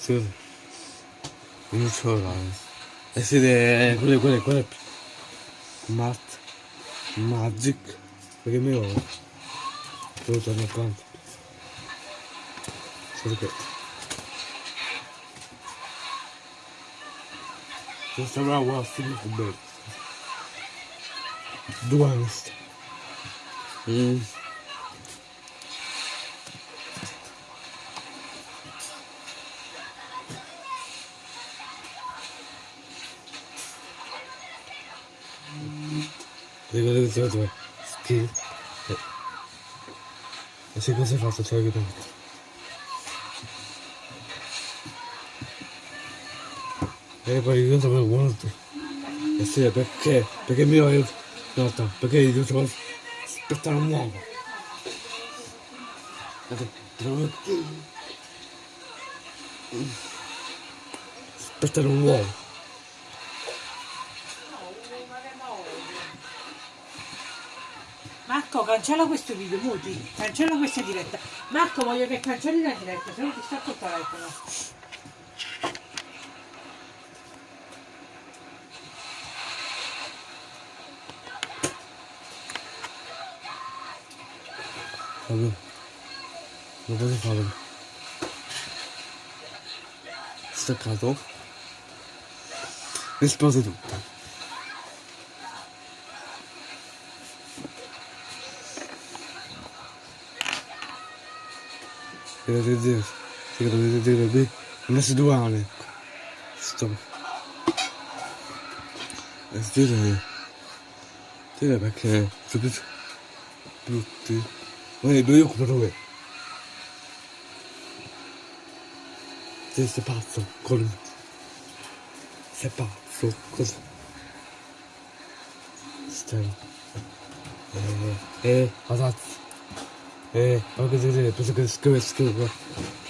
Scusa. Non ce l'ho Eh sì, è... quelle, quelle, quelle. Matt. Magic. Perché mi ho... Devo tornare quanto. Solo che... Non sembrava un film coperto. do hamster. Hum. E eu estou que sei que você falta, só que É, para eu também aguento. É sério, porque, porque é melhor eu. No, perché io devo aspettare un uomo. Aspettare un uomo. Marco, cancella questo video, muti, cancella questa diretta. Marco, voglio che cancelli la diretta, se no ti sta col telefono. problem nobody's problem staccato esplode tutto Grazie Dio, se dovete dire B, residuale. Stop. Residuale. Dire perché sono più brutti. Oye, lo digo, no lo ve. Se, se pasó con... Se pasó con... Está ahí. Eh, eh, azat. Eh, algo de de, pues que es que es que va.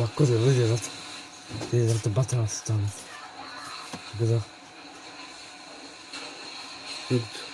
Va cosa de de azat. De de de batalla estamos. ¿Qué da? Esto.